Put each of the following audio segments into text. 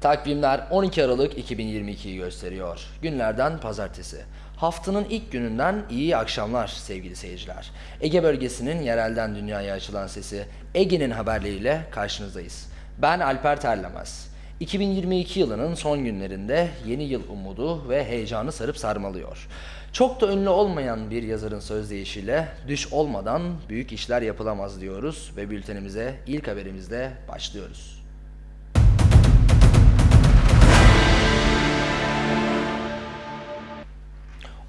Takvimler 12 Aralık 2022'yi gösteriyor. Günlerden pazartesi. Haftanın ilk gününden iyi akşamlar sevgili seyirciler. Ege bölgesinin yerelden dünyaya açılan sesi Ege'nin haberleriyle karşınızdayız. Ben Alper Terlemez. 2022 yılının son günlerinde yeni yıl umudu ve heyecanı sarıp sarmalıyor. Çok da ünlü olmayan bir yazarın sözdeyişiyle düş olmadan büyük işler yapılamaz diyoruz ve bültenimize ilk haberimizle başlıyoruz.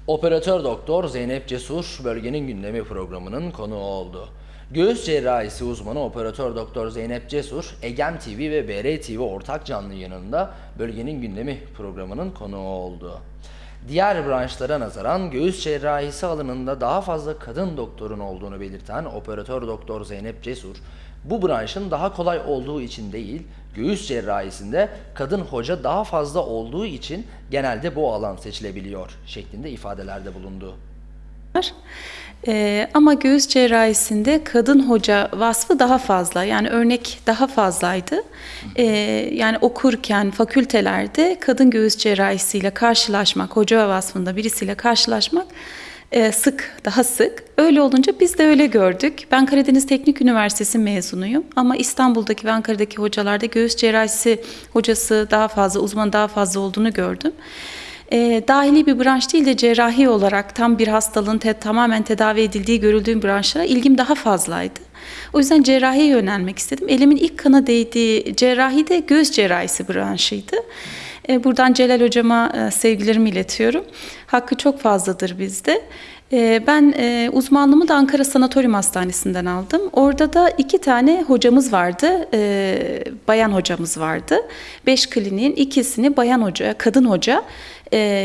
Operatör doktor Zeynep Cesur bölgenin gündemi programının konuğu oldu. Göğüs cerrahisi uzmanı operatör doktor Zeynep Cesur, Egem TV ve BR TV ortak canlı yayınında bölgenin gündemi programının konuğu oldu. Diğer branşlara nazaran göğüs cerrahisi alanında daha fazla kadın doktorun olduğunu belirten operatör doktor Zeynep Cesur, bu branşın daha kolay olduğu için değil, göğüs cerrahisinde kadın hoca daha fazla olduğu için genelde bu alan seçilebiliyor şeklinde ifadelerde bulundu. Ee, ama göğüs cerrahisinde kadın hoca vasfı daha fazla. Yani örnek daha fazlaydı. Ee, yani okurken fakültelerde kadın göğüs cerrahisiyle karşılaşmak, hoca vasfında birisiyle karşılaşmak e, sık, daha sık. Öyle olunca biz de öyle gördük. Ben Karadeniz Teknik Üniversitesi mezunuyum ama İstanbul'daki ve Ankara'daki hocalarda göğüs cerrahisi hocası daha fazla, uzman daha fazla olduğunu gördüm. E, dahili bir branş değil de cerrahi olarak tam bir hastalığın te- tamamen tedavi edildiği görüldüğü branşlara ilgim daha fazlaydı. O yüzden cerrahiye yönelmek istedim. Elimin ilk kana değdiği cerrahi de göğüs cerrahisi branşıydı. E, buradan Celal hocama e, sevgilerimi iletiyorum. Hakkı çok fazladır bizde. E, ben uzmanlığımı da Ankara Sanatoryum Hastanesi'nden aldım. Orada da iki tane hocamız vardı. Bayan hocamız vardı. Beş kliniğin ikisini bayan hoca, kadın hoca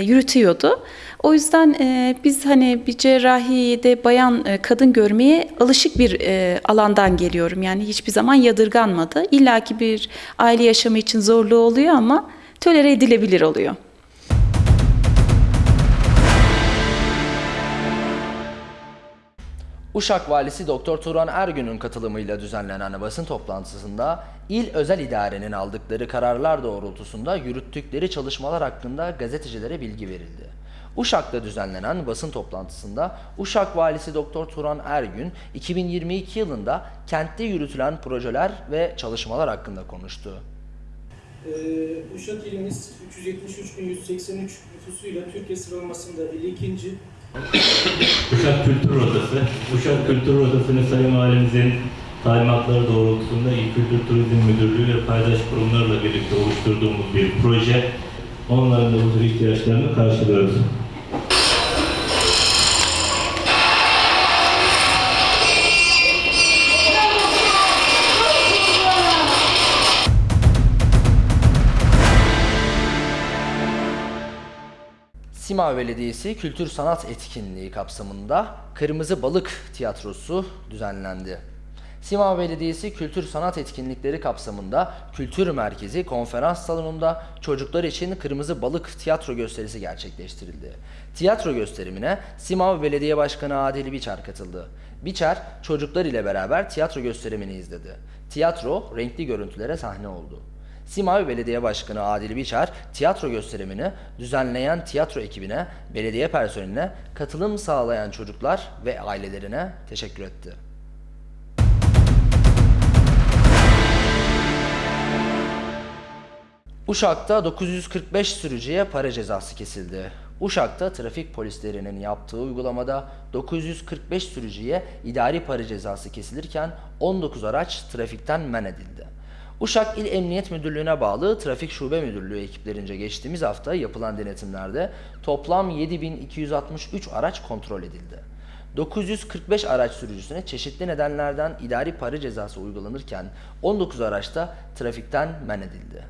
yürütüyordu. O yüzden biz hani bir cerrahide bayan kadın görmeye alışık bir alandan geliyorum. Yani hiçbir zaman yadırganmadı. İlla ki bir aile yaşamı için zorluğu oluyor ama tolere edilebilir oluyor. Uşak Valisi Doktor Turan Ergün'ün katılımıyla düzenlenen basın toplantısında il özel idarenin aldıkları kararlar doğrultusunda yürüttükleri çalışmalar hakkında gazetecilere bilgi verildi. Uşak'ta düzenlenen basın toplantısında Uşak Valisi Doktor Turan Ergün 2022 yılında kentte yürütülen projeler ve çalışmalar hakkında konuştu. Ee, Uşak ilimiz 373.183 nüfusuyla Türkiye sıralamasında 52. Uşak Kültür Odası. Uşak Kültür Odası'nı Sayın Valimizin talimatları doğrultusunda İl Kültür Turizm Müdürlüğü ve paydaş kurumlarla birlikte oluşturduğumuz bir proje. Onların da bu tür ihtiyaçlarını karşılıyoruz. Sima Belediyesi Kültür Sanat Etkinliği kapsamında Kırmızı Balık Tiyatrosu düzenlendi. Sima Belediyesi Kültür Sanat Etkinlikleri kapsamında Kültür Merkezi konferans salonunda çocuklar için Kırmızı Balık tiyatro gösterisi gerçekleştirildi. Tiyatro gösterimine Simav Belediye Başkanı Adil Biçer katıldı. Biçer çocuklar ile beraber tiyatro gösterimini izledi. Tiyatro renkli görüntülere sahne oldu. Simavi Belediye Başkanı Adil Biçer, tiyatro gösterimini düzenleyen tiyatro ekibine, belediye personeline, katılım sağlayan çocuklar ve ailelerine teşekkür etti. Uşak'ta 945 sürücüye para cezası kesildi. Uşak'ta trafik polislerinin yaptığı uygulamada 945 sürücüye idari para cezası kesilirken 19 araç trafikten men edildi. Uşak İl Emniyet Müdürlüğü'ne bağlı Trafik Şube Müdürlüğü ekiplerince geçtiğimiz hafta yapılan denetimlerde toplam 7263 araç kontrol edildi. 945 araç sürücüsüne çeşitli nedenlerden idari para cezası uygulanırken 19 araçta trafikten men edildi.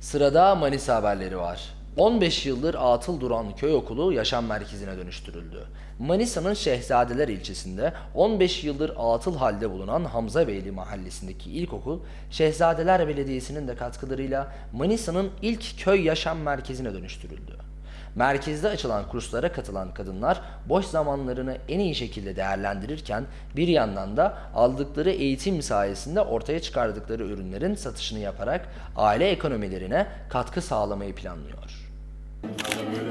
Sırada Manisa haberleri var. 15 yıldır atıl duran köy okulu yaşam merkezine dönüştürüldü. Manisa'nın Şehzadeler ilçesinde 15 yıldır atıl halde bulunan Hamza Beyli mahallesindeki ilkokul, Şehzadeler Belediyesi'nin de katkılarıyla Manisa'nın ilk köy yaşam merkezine dönüştürüldü. Merkezde açılan kurslara katılan kadınlar boş zamanlarını en iyi şekilde değerlendirirken bir yandan da aldıkları eğitim sayesinde ortaya çıkardıkları ürünlerin satışını yaparak aile ekonomilerine katkı sağlamayı planlıyor. Böyle,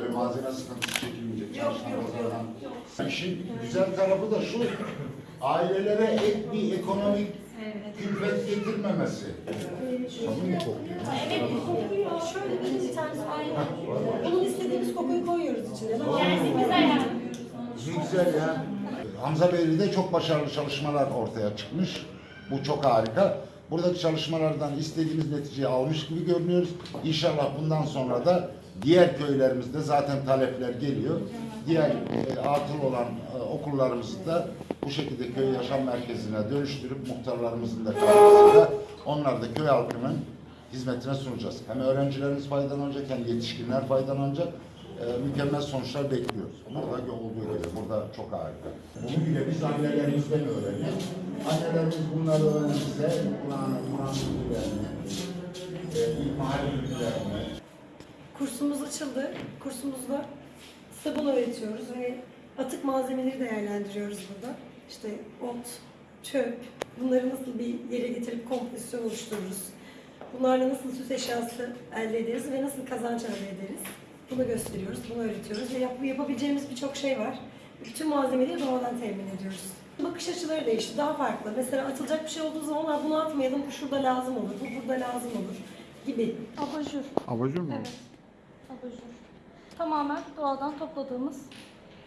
böyle malzeme sıkıntısı çekilmeyecek. Çalışmalar İşin güzel tarafı da şu, ailelere ek bir ekonomik külfet getirmemesi. Evet, kokuyor. Şöyle bir tanesi aynı. Bunun istediğimiz kokuyu koyuyoruz içine. Yani güzel yani. Güzel ya. Hamza Beyli'de çok başarılı çalışmalar ortaya çıkmış. Bu çok harika. Buradaki çalışmalardan istediğimiz neticeyi almış gibi görünüyoruz. İnşallah bundan sonra da diğer köylerimizde zaten talepler geliyor. Diğer e, atıl olan e, okullarımızı da bu şekilde köy yaşam merkezine dönüştürüp muhtarlarımızın da katkısıyla onlar da köy halkının hizmetine sunacağız. Hem öğrencilerimiz faydalanacak hem yetişkinler faydalanacak. Ee, mükemmel sonuçlar bekliyoruz. Burada olduğu gibi, burada çok harika. Bile biz annelerimizden öğreniyoruz. Annelerimiz bunları öğrenirse Kur'an'ı, Kur'an bilgilerini, e, ilmihal bilgilerini, Kursumuz açıldı. Kursumuzda sabun öğretiyoruz ve atık malzemeleri değerlendiriyoruz burada. İşte ot, çöp, bunları nasıl bir yere getirip kompozisyon oluştururuz. Bunlarla nasıl süs eşyası elde ederiz ve nasıl kazanç elde ederiz. Bunu gösteriyoruz, bunu öğretiyoruz ve yap- yapabileceğimiz birçok şey var. Bütün malzemeleri doğadan temin ediyoruz. Bakış açıları değişti, daha farklı. Mesela atılacak bir şey olduğu zaman "Aa, bunu atmayalım, bu şurada lazım olur, bu burada lazım olur gibi. Abajur. Abajur mu? Evet. Abajur. Tamamen doğadan topladığımız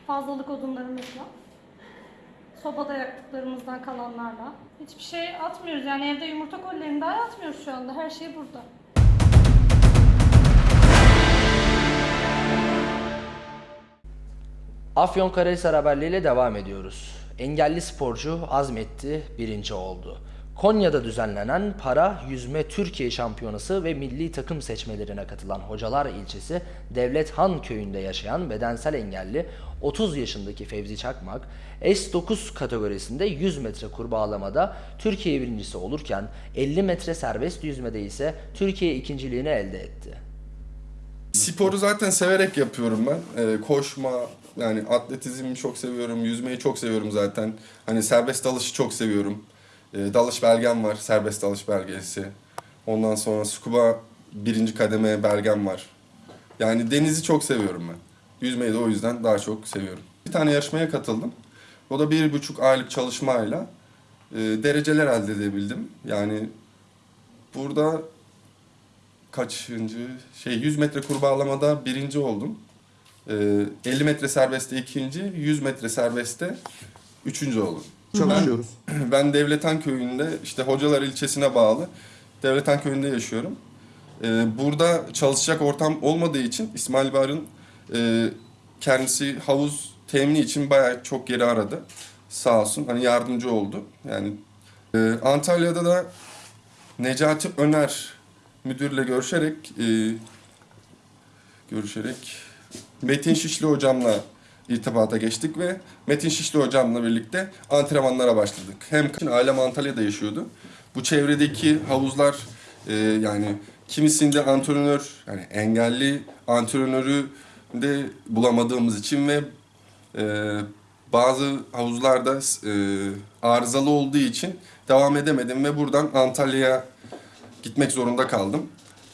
fazlalık odunlarımızla, sobada yaktıklarımızdan kalanlarla. Hiçbir şey atmıyoruz yani evde yumurta kolilerini daha atmıyoruz şu anda. Her şey burada. Afyonkarahisar haberleriyle devam ediyoruz. Engelli sporcu azmetti, birinci oldu. Konya'da düzenlenen para yüzme Türkiye şampiyonası ve milli takım seçmelerine katılan Hocalar ilçesi Devlet Han köyünde yaşayan bedensel engelli 30 yaşındaki Fevzi Çakmak S9 kategorisinde 100 metre kurbağalamada Türkiye birincisi olurken 50 metre serbest yüzmede ise Türkiye ikinciliğini elde etti. Sporu zaten severek yapıyorum ben. Ee, koşma, yani atletizmi çok seviyorum, yüzmeyi çok seviyorum zaten. Hani serbest dalışı çok seviyorum. Ee, dalış belgem var, serbest dalış belgesi. Ondan sonra scuba birinci kademe belgem var. Yani denizi çok seviyorum ben. Yüzmeyi de o yüzden daha çok seviyorum. Bir tane yarışmaya katıldım. O da bir buçuk aylık çalışmayla e, dereceler elde edebildim. Yani burada kaçıncı şey 100 metre kurbağalamada birinci oldum. Ee, 50 metre serbestte ikinci, 100 metre serbestte üçüncü oldum. Çalışıyoruz. Ben, ben Devletan köyünde işte Hocalar ilçesine bağlı Devletan köyünde yaşıyorum. Ee, burada çalışacak ortam olmadığı için İsmail Bar'ın e, kendisi havuz temini için bayağı çok geri aradı. Sağ olsun hani yardımcı oldu. Yani e, Antalya'da da Necati Öner müdürle görüşerek e, görüşerek Metin Şişli hocamla irtibata geçtik ve Metin Şişli hocamla birlikte antrenmanlara başladık. Hem ailem Antalya'da yaşıyordu. Bu çevredeki havuzlar e, yani kimisinde antrenör yani engelli antrenörü de bulamadığımız için ve e, bazı havuzlarda e, arızalı olduğu için devam edemedim ve buradan Antalya'ya gitmek zorunda kaldım.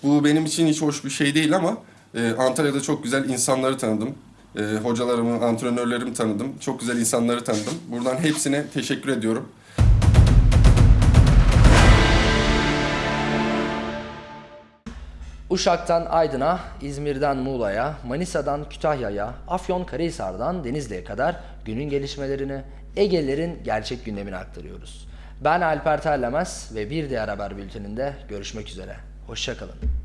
Bu benim için hiç hoş bir şey değil ama e, Antalya'da çok güzel insanları tanıdım. E, hocalarımı, antrenörlerimi tanıdım. Çok güzel insanları tanıdım. Buradan hepsine teşekkür ediyorum. Uşak'tan Aydın'a, İzmir'den Muğla'ya, Manisa'dan Kütahya'ya, Afyonkarahisar'dan Denizli'ye kadar günün gelişmelerini, Ege'lerin gerçek gündemini aktarıyoruz. Ben Alper Terlemez ve bir diğer haber bülteninde görüşmek üzere. Hoşçakalın.